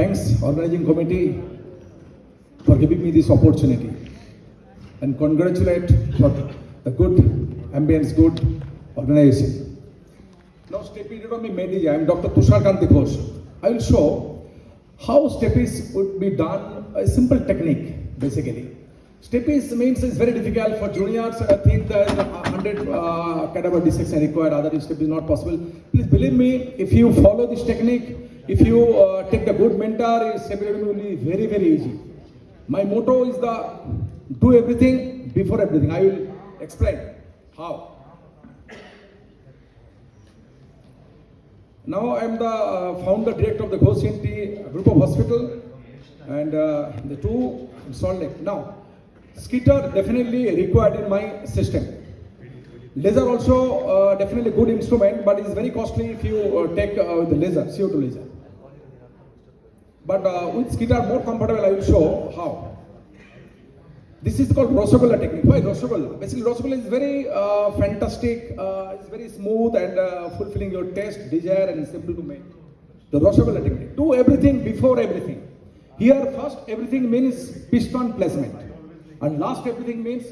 Thanks, organizing committee, for giving me this opportunity. And congratulate for the good ambience, good organization. Now, stapedotomy made I am Dr. Tushar Kanti Ghosh. I will show how stapes would be done, a simple technique, basically. Stapes means it's very difficult for juniors. I think there is a hundred uh, cadaver dissection required. Other step is not possible. Please believe me. If you follow this technique, if you uh, take the good mentor, stapedotomy will be very very easy. My motto is the do everything before everything. I will explain how. Now I am the uh, founder director of the Ghosh ENT group of hospital and uh, the two in Salt Lake. Now, Skeeter definitely required in my system. Laser also uh, definitely good instrument, but it's very costly if you uh, take uh, the laser, CO2 laser. But uh, with Skeeter more comfortable, I will show how. This is called Rosagolla technique. Why Rosagolla? Basically, Rosagolla is very uh, fantastic, uh, it's very smooth and uh, fulfilling your taste, desire, and simple to make. The Rosagolla technique. Do everything before everything. Here, first, everything means piston placement, and last, everything means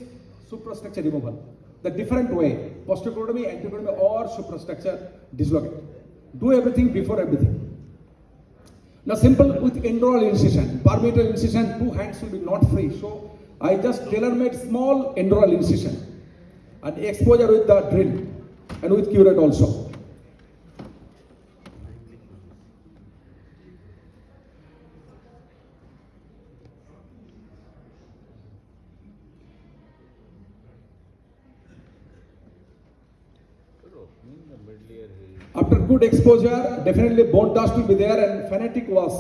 suprastructure removal. The different way, posteroctomy, anteroctomy, or suprastructure dislocate. Do everything before everything. Now simple with endaural incision, perimeter incision, two hands will be not free. So I just tailor-made small endaural incision and exposure with the drill and with curette also. After good exposure, definitely bone dust will be there and fanatic was.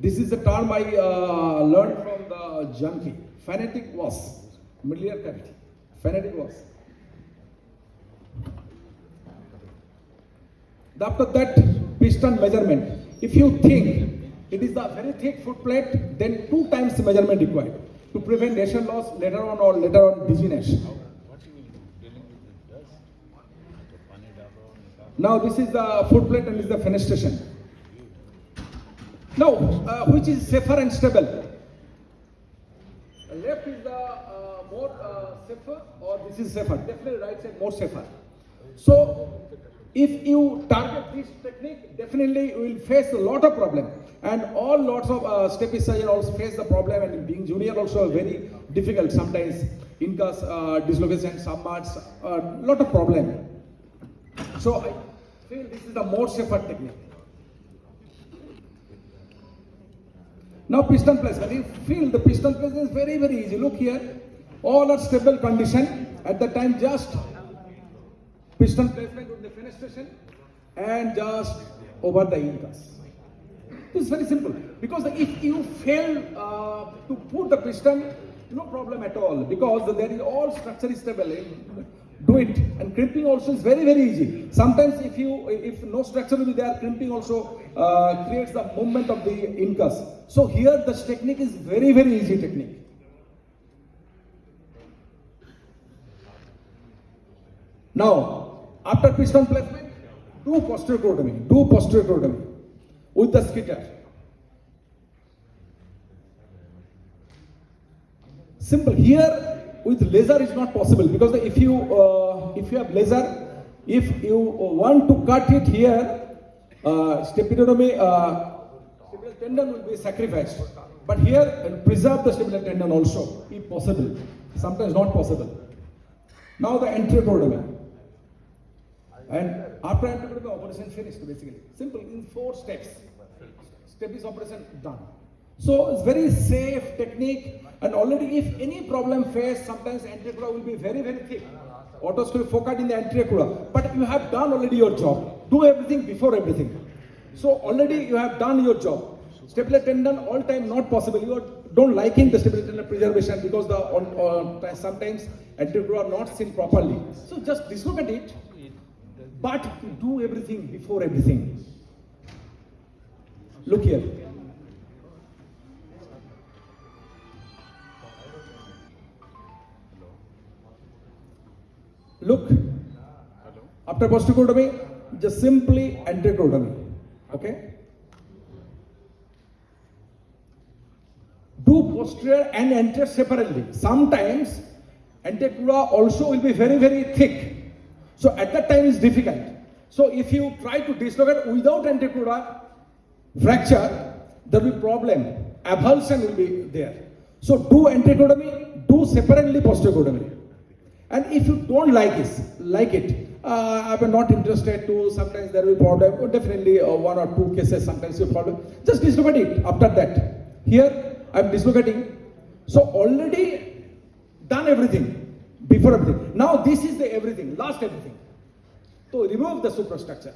This is the term I uh, learned from the junkie. Fanatic was. Middle ear cavity. Phonetic was. After that, piston measurement. If you think it is the very thick foot plate, then two times the measurement required to prevent pressure loss later on or later on dizziness. Now this is the foot plate and this is the fenestration. Now, uh, which is safer and stable? Left is the uh, more uh, safer or this is safer? Definitely right side more safer. So, if you target this technique, definitely you will face a lot of problem. And all lots of uh, step surgeon also face the problem and being junior also very difficult sometimes. Incus, uh, dislocation, submerts, a uh, lot of problem. So I feel this is the more safer technique. Now piston placement, you feel the piston placement is very very easy. Look here, all are stable condition. At the time just piston placement with the fenestration and just over the incus. This is very simple because if you fail uh, to put the piston, no problem at all because there is all structure is stable. Do it and crimping also is very very easy. Sometimes if you if no structure will be there, crimping also uh, creates the movement of the incus. So here this technique is very very easy technique. Now after piston placement, do posterior crurotomy, do posterior crurotomy with the Skeeter. Simple. Here with laser is not possible because if you uh, if you have laser, if you want to cut it here, uh, stepidotomy, uh, tendon will be sacrificed. But here preserve the stepidotomy tendon also, if possible. Sometimes not possible. Now the anterocorotomy. And after anterocorotomy operation finished basically. Simple in four steps. Step is operation done. So it's very safe technique and already if any problem faced, sometimes anterior will be very, very thick. Otoscope focused in the anterior But you have done already your job. Do everything before everything. So already you have done your job. Stapler tendon all time not possible. You are, don't liking the stapler tendon preservation because the on, on, sometimes anterior are not seen properly. So just dislocate it, but do everything before everything. Look here. Look, after posterotomy, just simply anteroctomy. Okay? Do posterior and anterior separately. Sometimes anterior also will be very, very thick. So at that time it's difficult. So if you try to dislocate without anterior fracture, there will be problem. Avulsion will be there. So do anteriortomy, do separately posteriortomy. And if you don't like it, like it, uh, I'm not interested to, sometimes there will be problem, or definitely uh, one or two cases, sometimes you problem. Just dislocate it after that. Here, I'm dislocating. So already done everything, before everything. Now this is the everything, last everything. So remove the superstructure.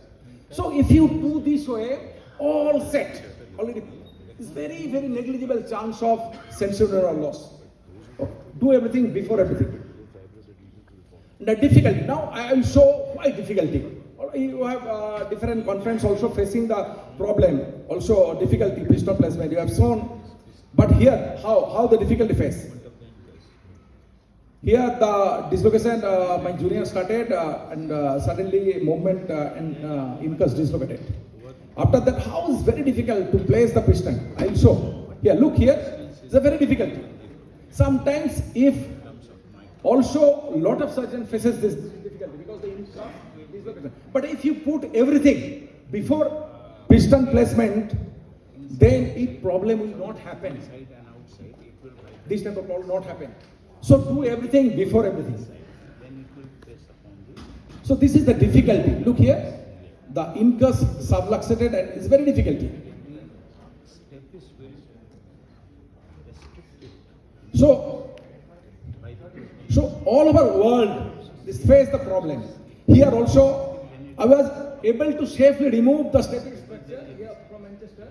So if you do this way, all set, already, it's very, very negligible chance of sensorineural loss. Do everything before everything. The difficulty. Now I will show why difficulty. You have uh, different conference also facing the problem, also difficulty piston placement. You have shown, but here how how the difficulty face. Here the dislocation, uh, my junior started uh, and uh, suddenly movement uh, and uh, incus dislocated. After that, how is very difficult to place the piston. I will show. Here, look here. It's a very difficult. Sometimes if also a lot of surgeons faces this difficulty because the incus dislocation. But if you put everything before piston placement, then it problem will not happen. This type of problem not happen. So do everything before everything. So this is the difficulty. Look here. The incus subluxated and it's very difficult. So all over world, this face the problem. Here also, I was able to safely remove the static structure here from Manchester.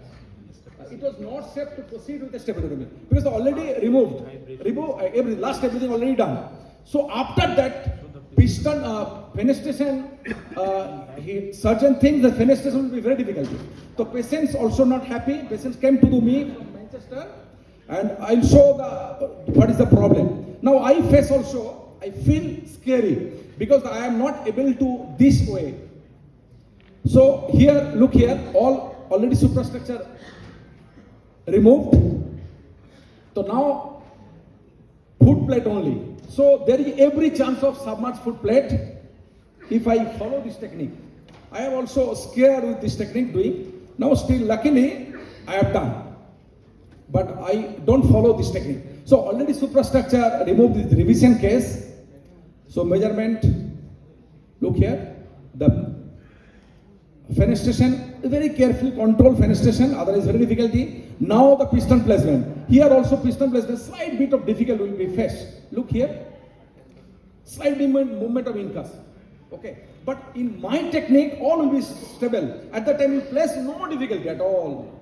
It was not safe to proceed with the stapedotomy because already removed. Remove uh, every last everything already done. So after that, piston uh, fenestration, uh, he, surgeon thinks the fenestration will be very difficult. So patients also not happy. Patients came to me from Manchester, and I'll show the what is the problem. Now I face also. I feel scary because I am not able to this way. So here, look here, all already superstructure removed. So now foot plate only. So there is every chance of submerged foot plate if I follow this technique. I am also scared with this technique doing. Now still luckily I have done. But I don't follow this technique. So already superstructure removed this revision case. So measurement, look here, the fenestration, very carefully control fenestration, otherwise very difficulty. Now the piston placement. Here also piston placement, slight bit of difficult will be faced. Look here, slight movement, movement of incus. Okay, but in my technique, all will be stable. At the time you place, no difficulty at all.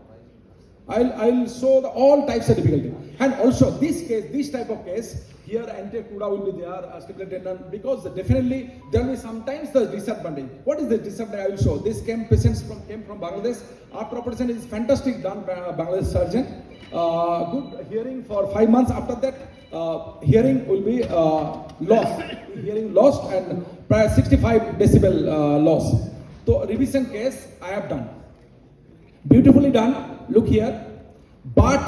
I'll, I'll show the, all types of difficulty. And also this case, this type of case, here anterior cuda will be there, uh, stipulated tendon, because definitely there will be sometimes the disadvantage. What is the disadvantage? I will show. This came patients from came from Bangladesh. After operation is fantastic done by a Bangladesh surgeon. Uh, good hearing for five months. After that, uh, hearing will be uh, lost. hearing lost and 65 decibel uh, loss. So revision case I have done. Beautifully done. Look here. But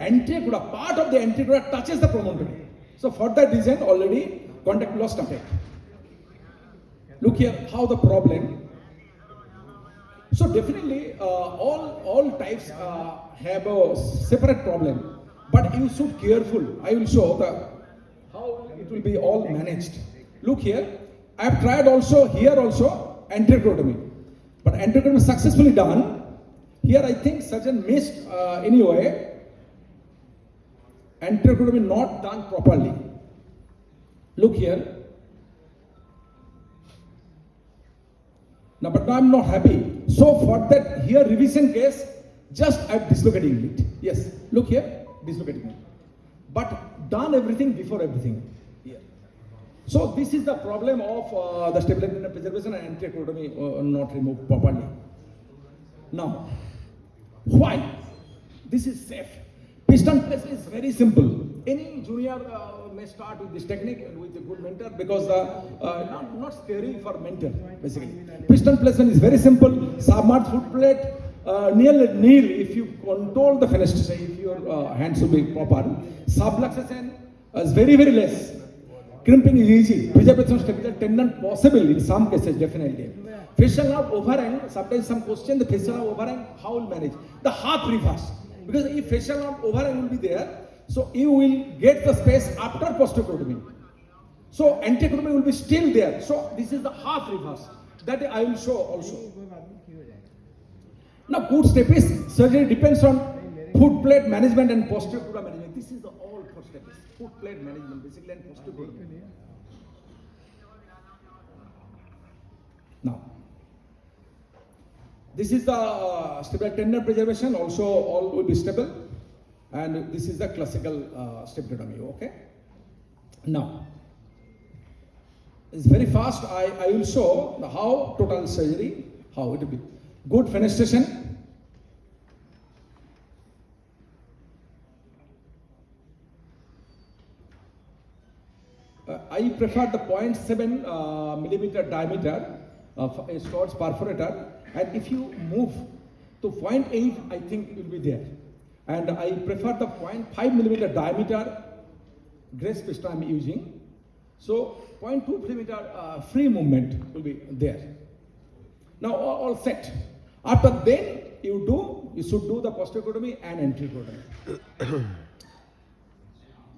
anterior cuda, part of the anterior cuda touches the promontory. So for that reason, already contact loss started. Look here, how the problem. So definitely, uh, all all types uh, have a separate problem, but you should careful. I will show the how it will be all managed. Look here, I have tried also here also anterior but anterior successfully done. Here I think surgeon missed uh, anyway anterior not done properly. Look here. Now, but now I'm not happy. So for that here revision case, just I'm dislocating it. Yes, look here, dislocating it. But done everything before everything. Here. So this is the problem of uh, the stability and preservation and anterior uh, not removed properly. Now, why? This is safe. Piston place is very simple. Any junior uh, may start with this technique and with a good mentor because uh, uh, not, not scary for mentor basically. Piston placement is very simple. Submerged foot plate, uh, nearly kneel if you control the fenestration, if your uh, hands will be proper. Subluxation is very, very less. Crimping is easy. Of stapler tendon possible in some cases, definitely. Facial nerve overhang, sometimes some question the facial nerve overhang, how will manage? The half reverse. Because if facial nerve overhang will be there, so you will get the space after posterotomy. So anterotomy will be still there. So this is the half reverse. That I will show also. Now good is surgery depends on foot plate management and cura management. This is the all for stapes. Foot plate management basically and cura. Now, this is the uh, stable tendon preservation. Also, all will be stable, and this is the classical uh, stapedotomy. Okay. Now, it's very fast. I, I will show the how total surgery, how it will be. Good fenestration. Uh, I prefer the 0.7 uh, millimeter diameter of a Storz perforator, and if you move to 0.8, I think it will be there. And I prefer the 0.5 millimeter diameter Grace piston I'm using. So 0.2 millimeter uh, free movement will be there. Now all, all set. After then you do, you should do the posterotomy and enterotomy.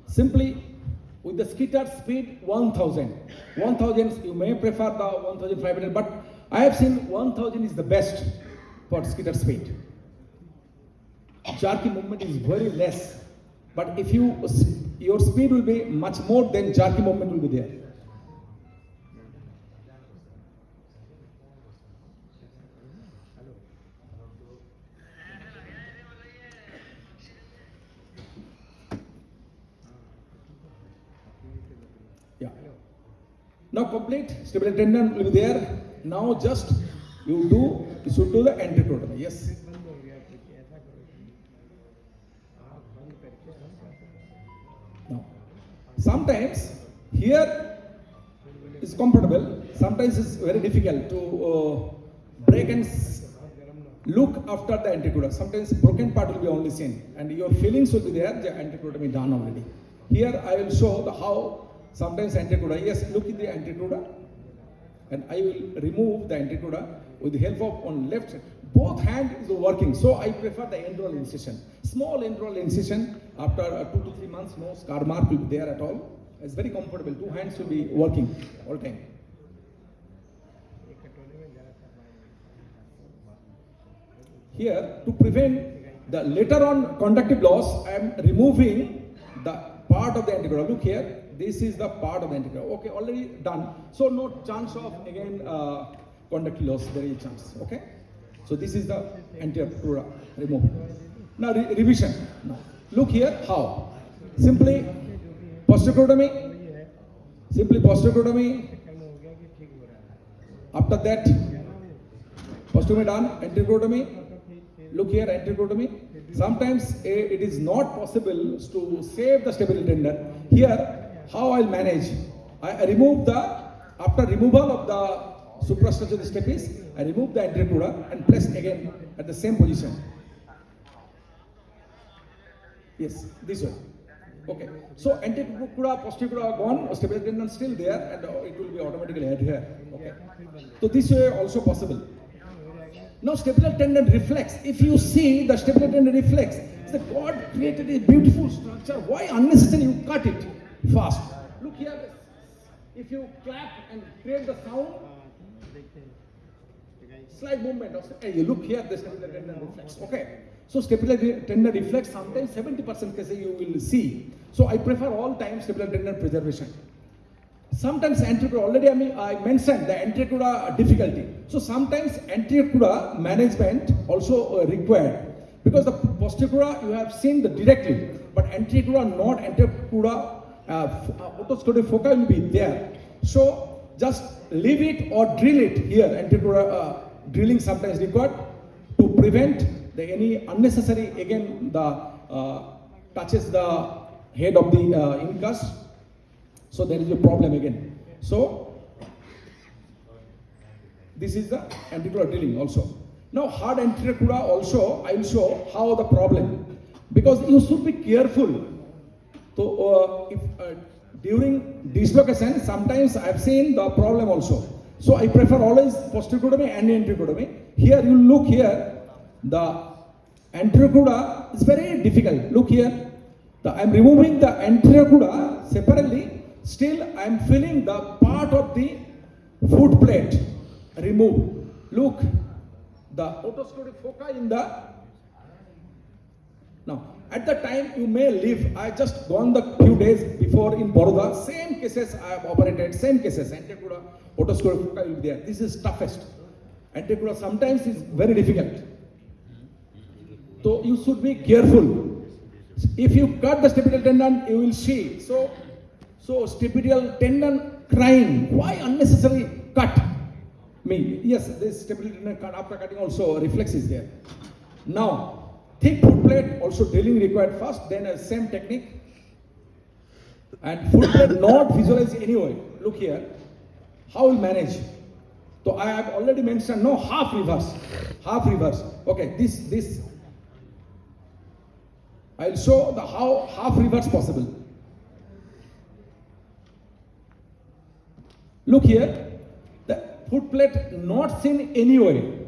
Simply with the Skeeter speed 1000. 1000 you may prefer the 1500 but I have seen 1000 is the best for Skeeter speed. Jerky movement is very less but if you your speed will be much more than jerky movement will be there. Now complete stability tendon will be there. Now just you do you should do the enterotomy. Yes. Now sometimes here is comfortable. Sometimes it's very difficult to uh, break and look after the anticoda. Sometimes broken part will be only seen, and your feelings will be there. The anticoda done already. Here I will show the how sometimes anticoda. Yes, look at the anticoda, and I will remove the anticoda with the help of on left. Both hand is working, so I prefer the endaural incision. Small endaural incision after uh, two to three months, no scar mark will be there at all. It's very comfortable. Two hands will be working all time. Here, to prevent the later on conductive loss, I am removing the part of the anticoda. Look here, this is the part of the anticoda. Okay, already done. So no chance of again uh, conductive loss. There is chance. Okay. So this is the anticoda removed. Now re- revision. Now look here how. Simply posterotomy. Simply posterotomy. After that, posterotomy done. Anticotomy. Look here, anticotomy. Sometimes eh, it is not possible to save the stability tendon. Here, how I'll manage? I, I remove the, after removal of the suprastructure stapes, I remove the anterocoda and place again at the same position. Yes, this one. Okay. So anterocoda, posterior are gone, stability tendon still there, and it will be automatically adhere. Okay. So this way also possible. Now stapler tendon reflex. If you see the stapler tendon reflex, the God created a beautiful structure. Why unnecessary you cut it fast? Look here. If you clap and create the sound, slight movement. Of, hey, you look here, the tendon reflex. Okay. So stapler tendon reflex sometimes 70% cases you will see. So I prefer all time stapler tendon preservation. Sometimes anterior already I, mean, I mentioned the anterior uh, difficulty. So sometimes anterior uh, management also uh, required because the posterior uh, you have seen the directly, but anterior not anterior uh, uh, foci will be there. So just leave it or drill it here. Anterior uh, drilling sometimes required to prevent the any unnecessary again the uh, touches the head of the uh, incus so there is a problem again. So this is the anticoagulant drilling also. Now hard anterior cuda also I will show how the problem because you should be careful. So uh, if uh, during dislocation sometimes I have seen the problem also. So I prefer always posterior and anterior Here you look here the anterior is very difficult. Look here. The, I am removing the anterior separately. Still I am feeling the part of the foot plate removed. Look, the otosclerotic foci in the now at the time you may live. I just gone the few days before in Baroda. Same cases I have operated. Same cases. Otosclerotic foci will be there. This is toughest. Antecuda sometimes is very difficult. So you should be careful. If you cut the stapedial tendon, you will see. So, so stapedial tendon crying. Why unnecessary cut? Me. Yes, this stapedial tendon cut after cutting also reflex is there. Now, thick foot plate also drilling required first, then a same technique. And foot plate not visualize anyway. Look here. How will manage? So I have already mentioned no half reverse. Half reverse. Okay, this this I'll show the how half reverse possible. Look here, the foot plate not seen anyway.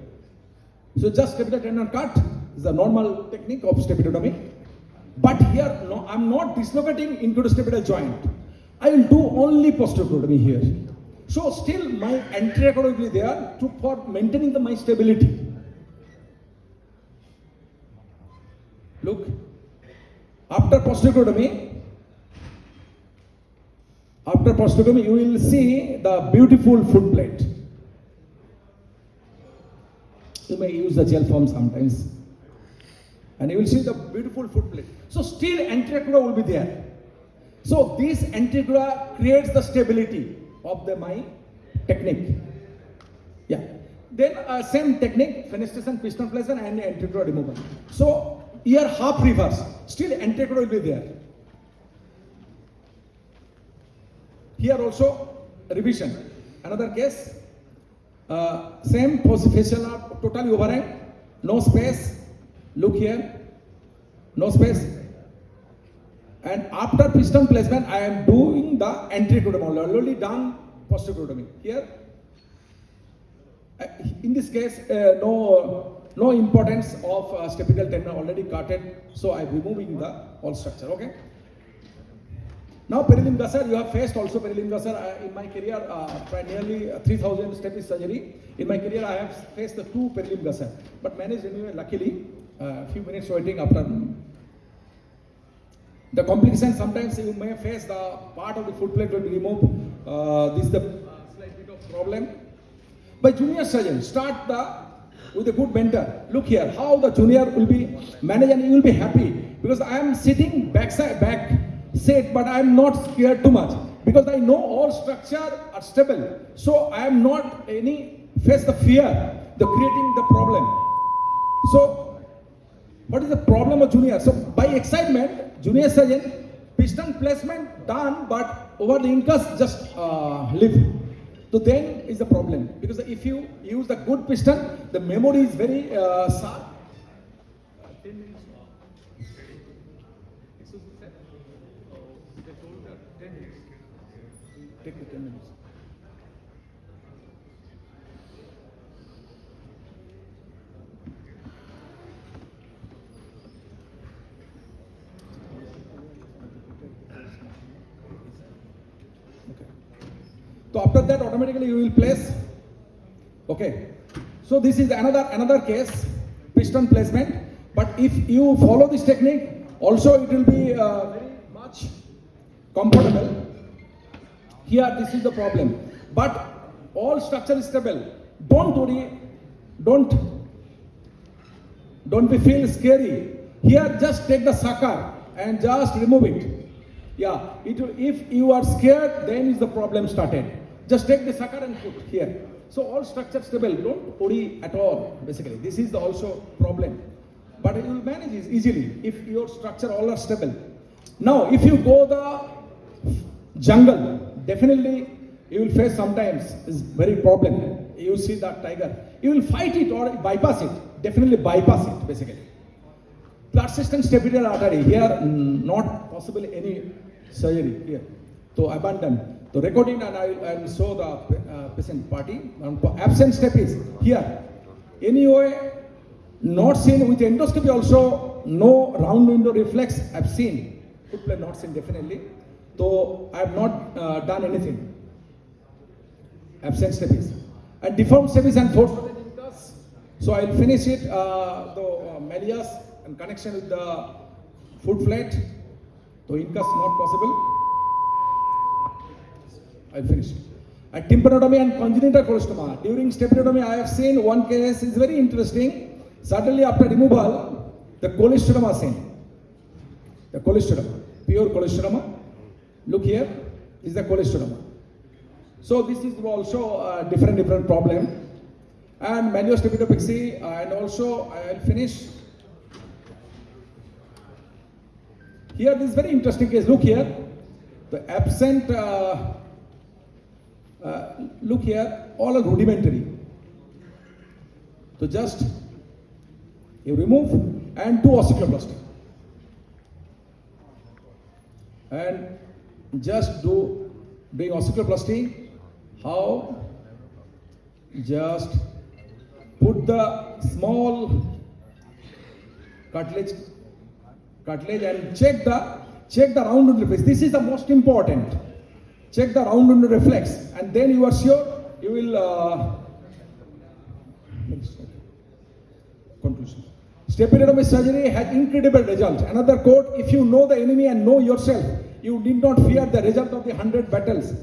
So just stapedial tendon cut is the normal technique of stapedotomy. But here, no, I'm not dislocating stapedial joint. I will do only posterotomy here. So still my anterior will be there to, for maintaining the, my stability. Look, after posterotomy, after posterotomy, you will see the beautiful foot plate. You may use the Gelfoam sometimes. And you will see the beautiful foot plate. So still anterior will be there. So this anterior creates the stability of the my technique. Yeah. Then uh, same technique, fenestration, piston placement and anterior removal. So here half reverse, still anterior will be there. Here also revision. Another case, uh, same facial totally overhang, no space. Look here, no space. And after piston placement, I am doing the entry anterior already done posterior Here, uh, in this case, uh, no no importance of uh, tendon already cutted, so I'm removing the whole structure. Okay. Now perilymph gusher, you have faced also perilymph gusher uh, in my career, uh, nearly 3000 step surgery. In my career, I have faced the two perilymph gusher, but managed anyway, luckily, a uh, few minutes waiting after. The complication, sometimes you may face the part of the foot plate will be removed. Uh, this is the uh, slight bit of problem. By junior surgeon, start the with a good mentor. Look here, how the junior will be managed and you will be happy because I am sitting backside back set, but I am not scared too much because I know all structure are stable. So I am not any face the fear, the creating the problem. So what is the problem of junior? So by excitement, junior surgeon piston placement done, but over the incus just uh, leave. So then is the problem because if you use the good piston, the memory is very uh, sharp. Take the 10 minutes. So after that, automatically you will place. Okay. So this is another another case, piston placement. But if you follow this technique, also it will be uh, very much comfortable. Here, this is the problem. But all structure is stable. Don't worry. Don't don't be feel scary. Here, just take the sucker and just remove it. Yeah, it will, if you are scared, then is the problem started. Just take the sucker and put here. So all structure stable. Don't worry at all. Basically, this is also problem. But you will manage easily if your structure all are stable. Now, if you go the jungle, definitely you will face sometimes is very problem. You see that tiger. you will fight it or bypass it. Definitely bypass it, basically. System stability artery here, not possible any surgery here. So abandon. So recording and I will show the uh, patient party. And absent step is here. Anyway, not seen with endoscopy also, no round window reflex I've seen. Foot plate not seen definitely. So I have not uh, done anything. Absent stapes. And deformed stapes and force. So I'll finish it, uh, the uh, malleus and connection with the foot plate. So incus not possible. I'll finish. And tympanotomy and congenital cholestoma. During stapedotomy, I have seen one case is very interesting. Suddenly, after removal, the cholestoma seen. The cholestoma, pure cholestoma. Look here, is the cholestoma. So this is also a different different problem. And manual stapedotomy, and also I'll finish. Here, this is very interesting case. Look here, the absent. Uh, uh, look here, all are rudimentary. So just you remove and do osteoclasty. And just do doing osteoclasty. How? Just put the small cartilage cartilage and check the check the round reflex. This is the most important. Check the round window reflex, and then you are sure you will. Uh, conclusion. Staphylotomy surgery had incredible result. Another quote: If you know the enemy and know yourself, you need not fear the result of the hundred battles.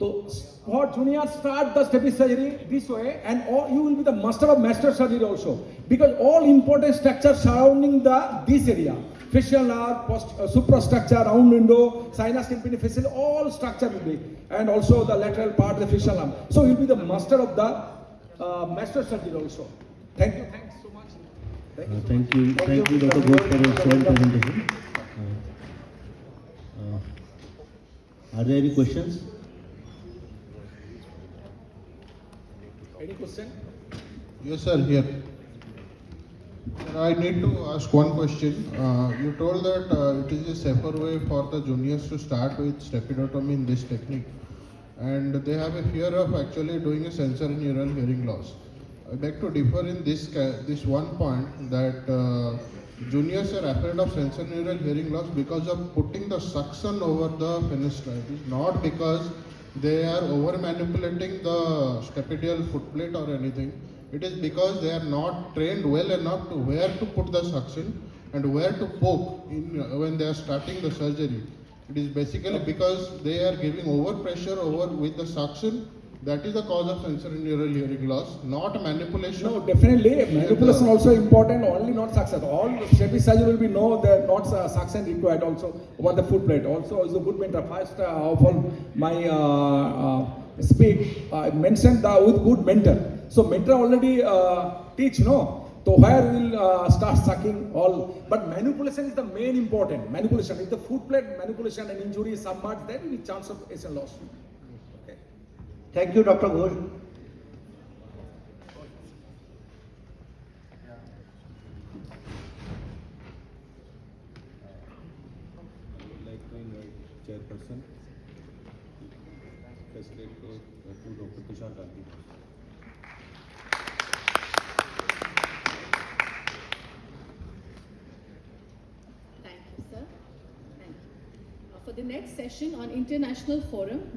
So, for juniors, start the staphy surgery this way, and all, you will be the master of master surgery also, because all important structures surrounding the this area facial nerve, post, uh, suprastructure, round window, sinus tympani facial, all structure will be, and also the lateral part, the facial arm. So you'll be the master of the uh, master surgery also. Thank you. Thanks so much. Thank you. Uh, Thank you, thank you, Dr. Ghosh, for your excellent presentation. Uh, uh, Are there any questions? Any question? Yes, sir, here. I need to ask one question. Uh, you told that uh, it is a safer way for the juniors to start with stapedotomy in this technique. And they have a fear of actually doing a sensorineural hearing loss. I beg to differ in this, this one point that uh, juniors are afraid of sensorineural hearing loss because of putting the suction over the fenestra. Not because they are over manipulating the stapedial footplate or anything. It is because they are not trained well enough to where to put the suction and where to poke in, uh, when they are starting the surgery. It is basically because they are giving over pressure over with the suction. That is the cause of sensorineural hearing loss, not manipulation. No, definitely manipulation also important. Only not suction. All staphy surgery will be no, that not uh, suction required also over the foot plate. Also is a good mentor. First uh, of all, my uh, uh, speak I mentioned the with good mentor. So mentor already uh, teach no. So where will uh, start sucking all, but manipulation is the main important. Manipulation. If the foot plate manipulation and injury is submerged, then the chance of ACL loss. Okay. Thank you, Dr. Ghosh. Chairperson, facilitate uh, Dr. Tushar Gandhi. The next session on International Forum,